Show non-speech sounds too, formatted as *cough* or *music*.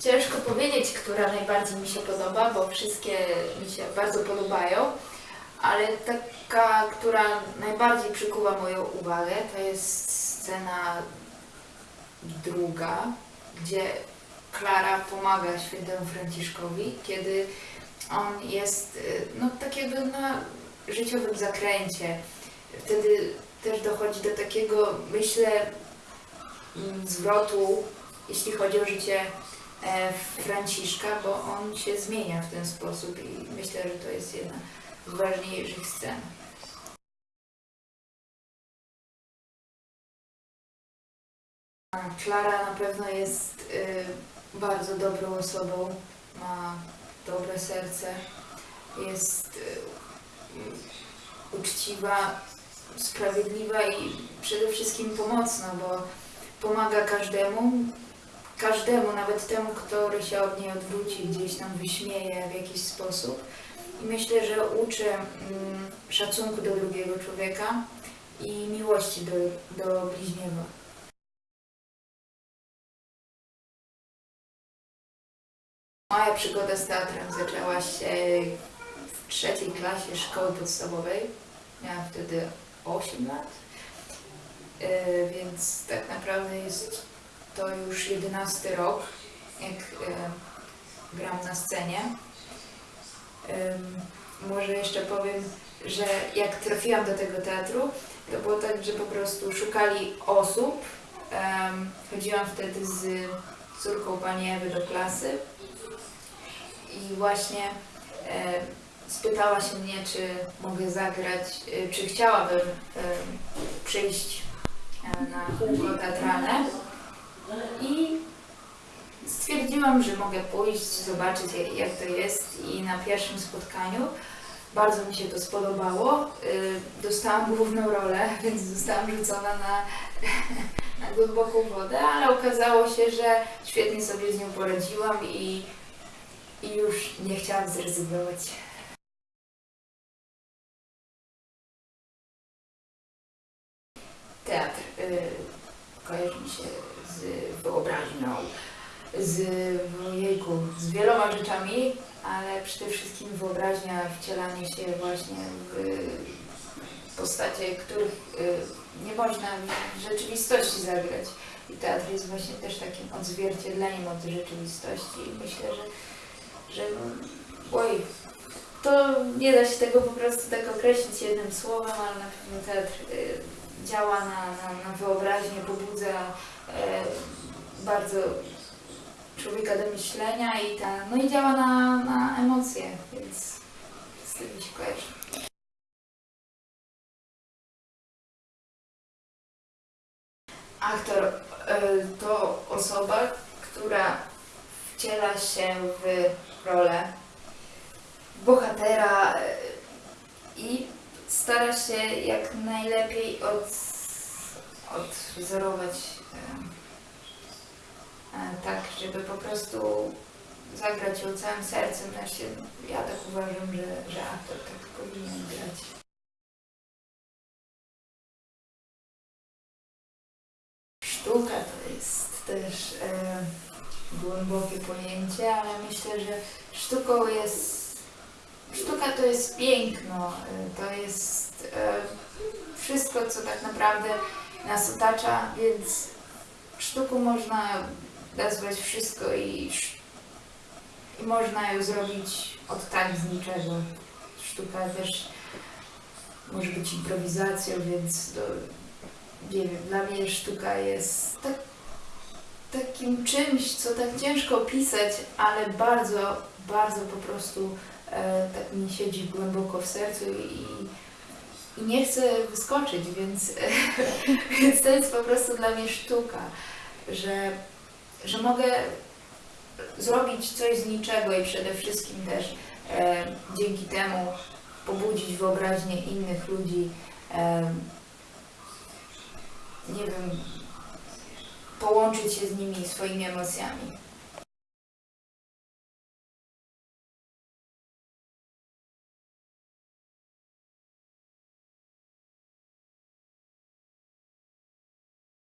Ciężko powiedzieć, która najbardziej mi się podoba, bo wszystkie mi się bardzo podobają, ale taka, która najbardziej przykuwa moją uwagę, to jest scena druga, gdzie Klara pomaga świętemu Franciszkowi, kiedy on jest y, no, tak jakby na życiowym zakręcie. Wtedy też dochodzi do takiego, myślę, mm, zwrotu, jeśli chodzi o życie Franciszka, bo on się zmienia w ten sposób i myślę, że to jest jedna z ważniejszych scen. Klara na pewno jest y, bardzo dobrą osobą, ma dobre serce, jest y, uczciwa, sprawiedliwa i przede wszystkim pomocna, bo pomaga każdemu, każdemu, nawet temu, który się od niej odwróci, gdzieś tam wyśmieje w jakiś sposób. I myślę, że uczy mm, szacunku do drugiego człowieka i miłości do, do bliźniego. Moja przygoda z teatrem zaczęła się w trzeciej klasie szkoły podstawowej. Miałam wtedy 8 lat, E, więc tak naprawdę jest to już 11 rok, jak e, gram na scenie. Może jeszcze powiem, że jak trafiłam do tego teatru, to było tak, że po prostu szukali osób. Chodziłam wtedy z córką pani Ewy do klasy i właśnie e, spytała się mnie, czy mogę zagrać, e, czy chciałabym przyjść na kółko teatralne i stwierdziłam, że mogę pójść, zobaczyć jak- to jest i na pierwszym spotkaniu bardzo mi się to spodobało. Y, Dostałam główną rolę, *laughs* więc zostałam rzucona na, *laughs* na głęboką wodę, ale okazało się, że świetnie sobie z nią poradziłam i, i już nie chciałam zrezygnować. Teatr y, kojarzy mi się z wyobraźnią, z ojejku, z wieloma rzeczami, ale przede wszystkim wyobraźnia, wcielanie się właśnie w postacie, których y, nie można w rzeczywistości zagrać. I teatr jest właśnie też takim odzwierciedleniem od rzeczywistości. I myślę, że, że oj, to nie da się tego po prostu tak określić jednym słowem, ale na pewno teatr y, działa na, na, na wyobraźnię, pobudza bardzo człowieka do myślenia i ta, no i działa na, na emocje, więc z tym się kojarzy. Aktor y, to osoba, która wciela się w rolę bohatera y, i stara się jak najlepiej od, odwzorować tak, żeby po prostu zagrać ją całym sercem. Znaczy, ja tak uważam, że, że aktor tak powinien grać. Sztuka to jest też e, głębokie pojęcie, ale myślę, że sztuką jest. Sztuka to jest piękno, to jest e, wszystko, co tak naprawdę nas otacza, więc sztuką można nazwać wszystko i, i można ją zrobić od tak z niczego. Sztuka też może być improwizacją, więc to, nie wiem, dla mnie sztuka jest tak, takim czymś, co tak ciężko opisać, ale bardzo, bardzo po prostu e, tak mi siedzi głęboko w sercu i, i nie chcę wyskoczyć, więc, *laughs* więc to jest po prostu dla mnie sztuka, że, że mogę zrobić coś z niczego i przede wszystkim też e, dzięki temu pobudzić wyobraźnię innych ludzi. E, nie wiem, połączyć się z nimi swoimi emocjami.